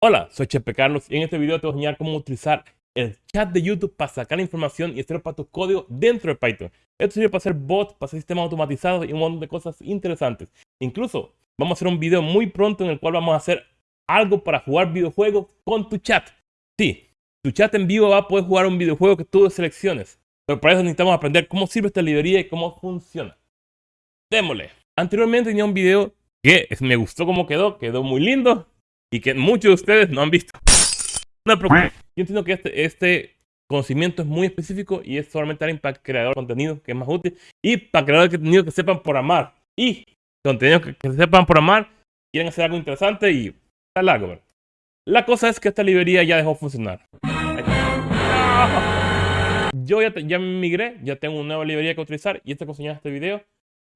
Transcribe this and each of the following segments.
Hola, soy Chepe Carlos y en este video te voy a enseñar cómo utilizar el chat de YouTube para sacar información y hacerlo para tu código dentro de Python. Esto sirve para hacer bots, para hacer sistemas automatizados y un montón de cosas interesantes. Incluso vamos a hacer un video muy pronto en el cual vamos a hacer algo para jugar videojuegos con tu chat. Sí, tu chat en vivo va a poder jugar un videojuego que tú selecciones. Pero para eso necesitamos aprender cómo sirve esta librería y cómo funciona. Démosle. Anteriormente tenía un video que me gustó cómo quedó, quedó muy lindo y que muchos de ustedes no han visto. Me preocupes. Yo entiendo que este, este conocimiento es muy específico y es solamente para creador de contenido que es más útil y para creadores de contenido que sepan por amar y contenido que, sepan por amar quieren hacer algo interesante y está largo. La cosa es que esta librería ya dejó funcionar. Yo ya, ya migré, ya tengo una nueva librería que utilizar y esta que en este video.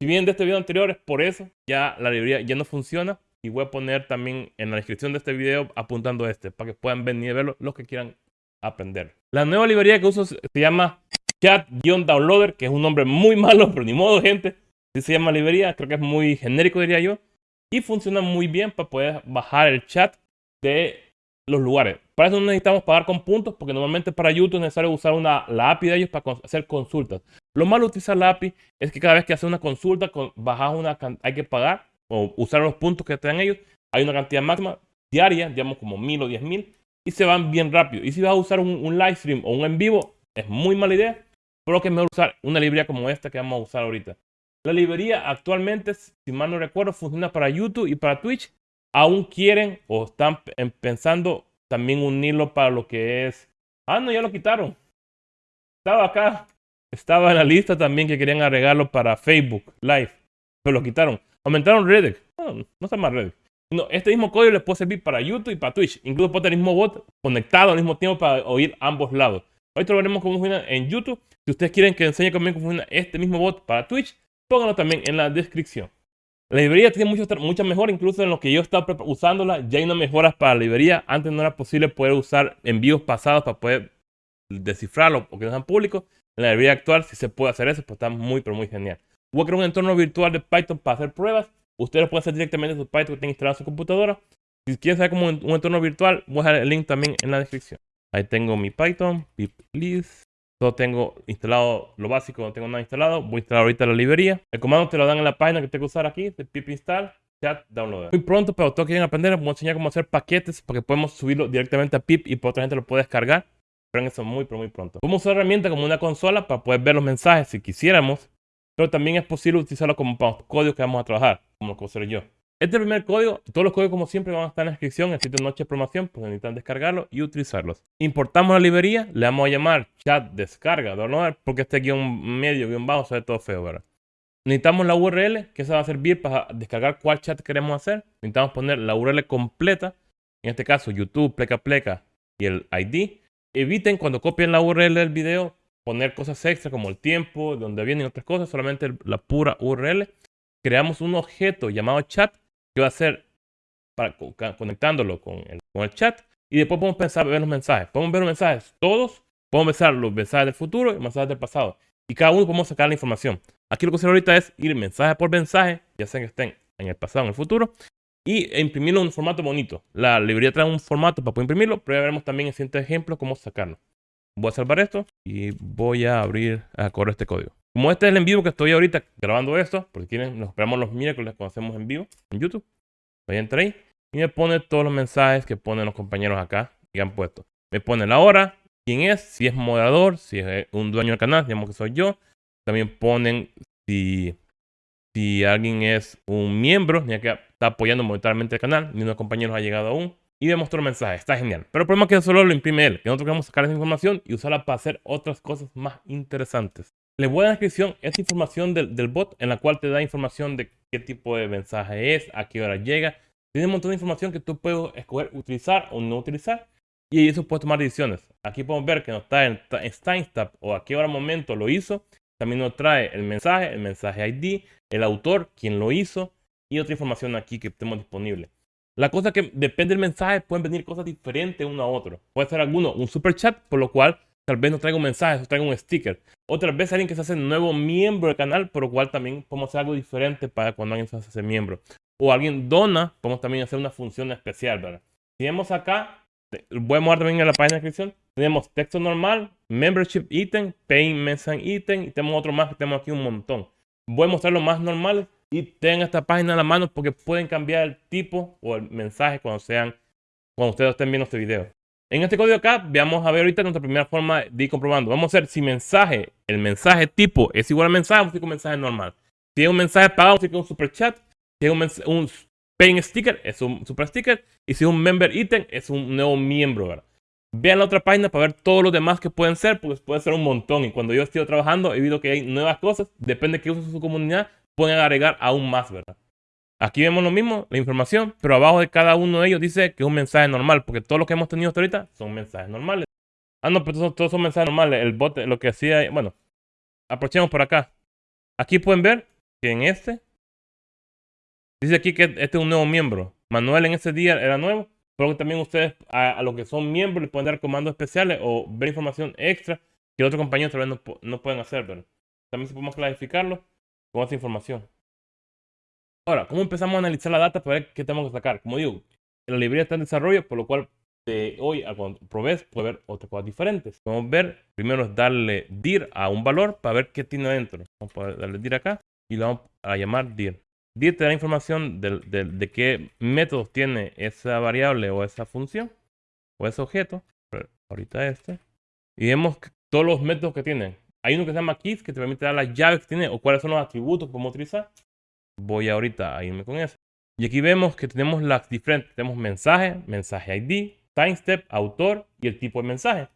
Si bien de este video anterior es por eso, ya la librería ya no funciona y voy a poner también en la descripción de este video apuntando este para que puedan venir a verlo los que quieran aprender. La nueva librería que uso se llama Chat-Downloader, que es un nombre muy malo, pero ni modo, gente. Si se llama librería, creo que es muy genérico, diría yo. Y funciona muy bien para poder bajar el chat de los lugares. Para eso no necesitamos pagar con puntos, porque normalmente para YouTube es necesario usar una, la API de ellos para hacer consultas. Lo malo de utilizar la API es que cada vez que haces una consulta, bajas una, hay que pagar o usar los puntos que te ellos, hay una cantidad máxima diaria, digamos como mil o diez mil, y se van bien rápido. Y si vas a usar un, live stream o un en vivo, es muy mala idea, pero que es mejor usar una librería como esta que vamos a usar ahorita. La librería actualmente, si mal no recuerdo, funciona para YouTube y para Twitch. Aún quieren o están pensando también unirlo para lo que es... Ah, no, ya lo quitaron. Estaba acá. Estaba en la lista también que querían agregarlo para Facebook Live, pero lo quitaron. Aumentaron Reddit. No, no está más Reddit. No, este mismo código les puede servir para YouTube y para Twitch. Incluso puede tener el mismo bot conectado al mismo tiempo para oír ambos lados. Hoy veremos cómo funciona en YouTube. Si ustedes quieren que enseñe cómo funciona este mismo bot para Twitch, pónganlo también en la descripción. La librería tiene mucho, mucha mejor, incluso en lo que yo estaba usándola, ya hay una mejora para la librería. Antes no era posible poder usar envíos pasados para poder descifrarlo o que no sean públicos. En la librería actual sí se puede hacer eso, pues está muy, pero muy genial. Voy a crear un entorno virtual de Python para hacer pruebas. Ustedes lo pueden hacer directamente en su Python que tengan instalado en su computadora. Si quieren saber cómo un, entorno virtual, voy a dejar el link también en la descripción. Ahí tengo mi Python, pip list. Todo tengo instalado lo básico, no tengo nada instalado. Voy a instalar ahorita la librería. El comando te lo dan en la página que tengo que usar aquí, de pip install chat downloader. Muy pronto, pero todos quieren aprender, voy a enseñar cómo hacer paquetes porque podemos subirlo directamente a pip y por otra gente lo puede descargar. Pero eso muy, pero muy pronto. Podemos usar herramienta como una consola para poder ver los mensajes si quisiéramos pero también es posible utilizarlo como para los códigos que vamos a trabajar, como lo que hacer yo. Este primer código, todos los códigos como siempre van a estar en la descripción en el sitio Noche de Programación, pues necesitan descargarlo y utilizarlos. Importamos la librería, le vamos a llamar chat descarga, download, porque este guion medio, guion bajo, se ve todo feo, ¿verdad? Necesitamos la URL, que se va a servir para descargar cuál chat queremos hacer. Necesitamos poner la URL completa, en este caso YouTube, pleca pleca y el ID. Eviten cuando copien la URL del video poner cosas extra como el tiempo, donde vienen otras cosas, solamente la pura URL. Creamos un objeto llamado chat que va a ser para, conectándolo con el, con el chat y después podemos pensar ver los mensajes. Podemos ver los mensajes todos, podemos ver los mensajes del futuro y mensajes del pasado. Y cada uno podemos sacar la información. Aquí lo que hacer ahorita es ir mensaje por mensaje, ya sea que estén en el pasado en el futuro, y imprimirlo en un formato bonito. La librería trae un formato para poder imprimirlo, pero ya veremos también en siguiente ejemplo cómo sacarlo. Voy a salvar esto y voy a abrir a correr este código. Como este es el en vivo que estoy ahorita grabando esto, porque quieren, nos esperamos los miércoles cuando hacemos en vivo en YouTube. Voy a entrar ahí y me pone todos los mensajes que ponen los compañeros acá y han puesto. Me pone la hora, quién es, si es moderador, si es un dueño del canal, digamos que soy yo. También ponen si, si alguien es un miembro, ya que está apoyando momentáneamente el canal, ni uno de los compañeros ha llegado aún y me mostró el mensaje. Está genial. Pero el problema es que solo lo imprime él. Que nosotros queremos sacar esa información y usarla para hacer otras cosas más interesantes. Le voy a la descripción esta información del, del, bot en la cual te da información de qué tipo de mensaje es, a qué hora llega. Tiene un montón de información que tú puedes escoger utilizar o no utilizar. Y eso puedes tomar decisiones. Aquí podemos ver que nos está en, en o a qué hora momento lo hizo. También nos trae el mensaje, el mensaje ID, el autor, quién lo hizo y otra información aquí que tenemos disponible. La cosa que depende del mensaje, pueden venir cosas diferentes uno a otro. Puede ser alguno un super chat, por lo cual tal vez nos traiga un mensaje, o traiga un sticker. Otra vez alguien que se hace nuevo miembro del canal, por lo cual también podemos hacer algo diferente para cuando alguien se hace miembro. O alguien dona, podemos también hacer una función especial, ¿verdad? Si vemos acá, voy a mostrar también en la página de descripción, tenemos texto normal, membership item, pay message item y tenemos otro más que tenemos aquí un montón. Voy a mostrar los más normales y tengan esta página a la mano porque pueden cambiar el tipo o el mensaje cuando sean cuando ustedes estén viendo este video. En este código acá, veamos a ver ahorita nuestra primera forma de ir comprobando. Vamos a ver si mensaje, el mensaje tipo es igual al mensaje, vamos a ir mensaje normal. Si es un mensaje pagado, vamos a ir con un super chat. Si es un, un sticker, es un super sticker. Y si es un member item, es un nuevo miembro, ¿verdad? Vean la otra página para ver todos los demás que pueden ser, porque puede ser un montón. Y cuando yo estoy trabajando, he visto que hay nuevas cosas. Depende de qué usa su comunidad, pueden agregar aún más, ¿verdad? Aquí vemos lo mismo, la información, pero abajo de cada uno de ellos dice que es un mensaje normal, porque todo lo que hemos tenido hasta ahorita son mensajes normales. Ah, no, pero todos son, mensajes normales. El bot lo que hacía, bueno, aprovechemos por acá. Aquí pueden ver que en este, dice aquí que este es un nuevo miembro. Manuel en ese día era nuevo, pero también ustedes a, los que son miembros les pueden dar comandos especiales o ver información extra que otros compañeros tal vez no, no pueden hacer, pero también si podemos clasificarlo con esa información. Ahora, ¿cómo empezamos a analizar la data para ver qué tenemos que sacar? Como digo, la librería está en desarrollo, por lo cual de hoy a cuando probes puede ver otras cosas diferentes. A ver, primero es darle dir a un valor para ver qué tiene dentro. Vamos a darle dir acá y lo vamos a llamar dir. Dir te da información de, de qué métodos tiene esa variable o esa función o ese objeto. Ahorita este. Y vemos todos los métodos que tiene. Hay uno que se llama keys que te permite dar las llaves que tiene o cuáles son los atributos que podemos utilizar voy ahorita a irme con eso. Y aquí vemos que tenemos las diferentes, tenemos mensaje, mensaje ID, timestep, autor y el tipo de mensaje.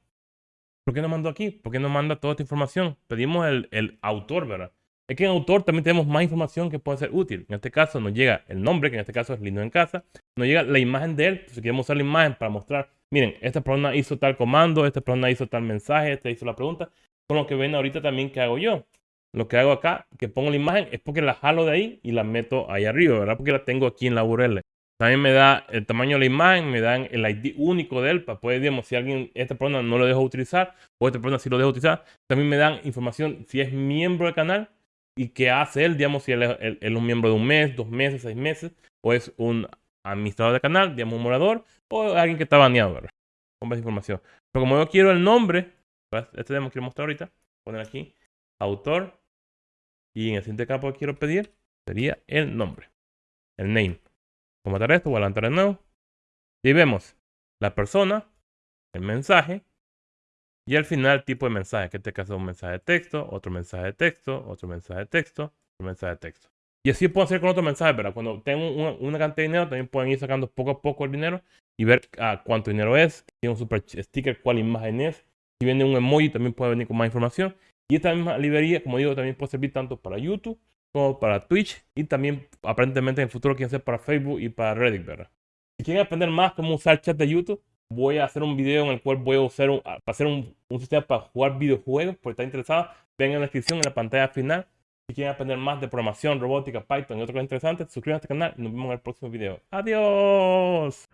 ¿Por qué no mando aquí? ¿Por qué no manda toda esta información? Pedimos el, el autor, ¿verdad? Es que en autor también tenemos más información que puede ser útil. En este caso nos llega el nombre, que en este caso es Lindo en Casa. Nos llega la imagen de él. Si queremos usar la imagen para mostrar, miren, esta persona hizo tal comando, esta persona hizo tal mensaje, esta hizo la pregunta. Con lo que ven ahorita también que hago yo lo que hago acá, que pongo la imagen, es porque la jalo de ahí y la meto ahí arriba, ¿verdad? Porque la tengo aquí en la URL. También me da el tamaño de la imagen, me dan el ID único de él para poder, digamos, si alguien, esta persona no lo dejo utilizar o esta persona sí lo dejo utilizar. También me dan información si es miembro del canal y qué hace él, digamos, si él es, un miembro de un mes, dos meses, seis meses, o es un administrador del canal, digamos, un morador, o alguien que está baneado, ¿verdad? Con esa información. Pero como yo quiero el nombre, este demo quiero mostrar ahorita, poner aquí, autor, y en el siguiente campo que quiero pedir sería el nombre, el name. Voy a matar esto, voy a levantar de nuevo. Y vemos la persona, el mensaje y al final tipo de mensaje, que en este caso es un mensaje de texto, otro mensaje de texto, otro mensaje de texto, otro mensaje de texto. Y así puedo hacer con otros mensajes, ¿verdad? Cuando tengo una, cantidad de dinero, también pueden ir sacando poco a poco el dinero y ver ah, cuánto dinero es, tiene un super sticker, cuál imagen es. Si viene un emoji, también puede venir con más información. Y esta misma librería, como digo, también puede servir tanto para YouTube como para Twitch y también aparentemente en el futuro quieren ser para Facebook y para Reddit. Si quieren aprender más cómo usar chat de YouTube, voy a hacer un video en el cual voy a usar un, hacer un, sistema para jugar videojuegos, por estar interesado, ven en la descripción en la pantalla final. Si quieren aprender más de programación, robótica, Python y otras cosas interesantes, suscríbanse al canal y nos vemos en el próximo video. ¡Adiós!